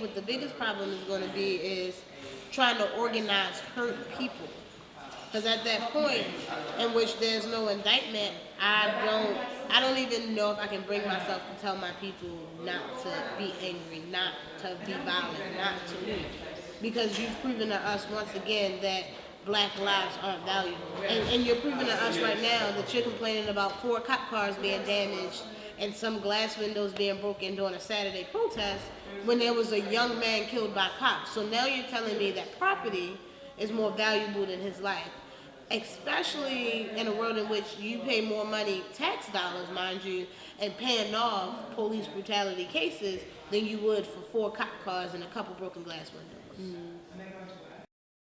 what the biggest problem is going to be is trying to organize hurt people. Because at that point in which there's no indictment, I don't, I don't even know if I can bring myself to tell my people not to be angry, not to be violent, not to loot. Because you've proven to us once again that black lives aren't valuable. And, and you're proving to us right now that you're complaining about four cop cars being damaged and some glass windows being broken during a Saturday protest when there was a young man killed by cops. So now you're telling me that property is more valuable than his life. Especially in a world in which you pay more money, tax dollars, mind you, and paying off police brutality cases than you would for four cop cars and a couple broken glass windows. Mm-hmm.